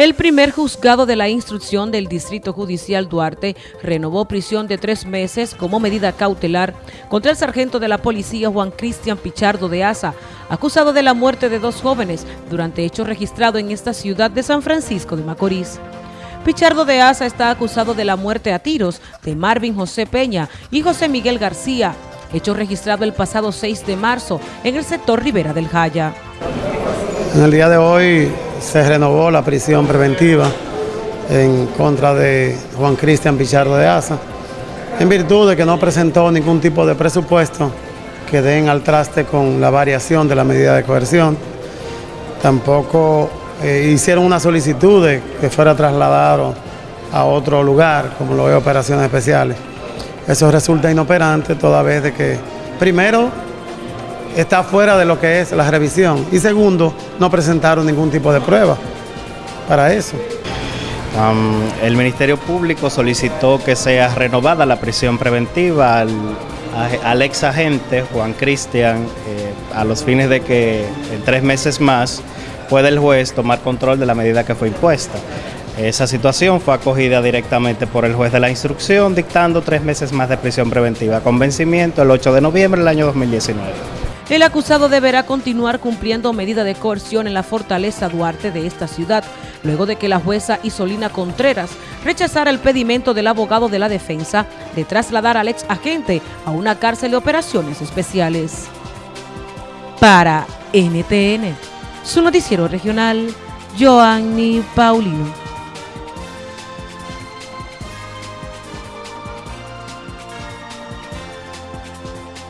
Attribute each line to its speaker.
Speaker 1: El primer juzgado de la instrucción del Distrito Judicial Duarte renovó prisión de tres meses como medida cautelar contra el sargento de la policía Juan Cristian Pichardo de Asa, acusado de la muerte de dos jóvenes durante hechos registrados en esta ciudad de San Francisco de Macorís. Pichardo de Asa está acusado de la muerte a tiros de Marvin José Peña y José Miguel García, hecho registrado el pasado 6 de marzo en el sector Rivera del Jaya.
Speaker 2: En el día de hoy se renovó la prisión preventiva en contra de Juan Cristian Pichardo de Asa, en virtud de que no presentó ningún tipo de presupuesto que den al traste con la variación de la medida de coerción. Tampoco eh, hicieron una solicitud de que fuera trasladado a otro lugar, como lo ve operaciones especiales. Eso resulta inoperante toda vez de que, primero, está fuera de lo que es la revisión. Y segundo, no presentaron ningún tipo de prueba para eso.
Speaker 3: el Ministerio Público solicitó que sea renovada la prisión preventiva al, ex agente Juan Cristian eh, a los fines de que en tres meses más pueda el juez tomar control de la medida que fue impuesta. Esa situación fue acogida directamente por el juez de la instrucción, dictando tres meses más de prisión preventiva con vencimiento el 8 de noviembre del año 2019.
Speaker 1: El acusado deberá continuar cumpliendo medida de coerción en la fortaleza Duarte de esta ciudad, luego de que la jueza Isolina Contreras rechazara el pedimento del abogado de la defensa de trasladar al ex agente a una cárcel de operaciones especiales. Para NTN, su noticiero regional, Joanny Paulino.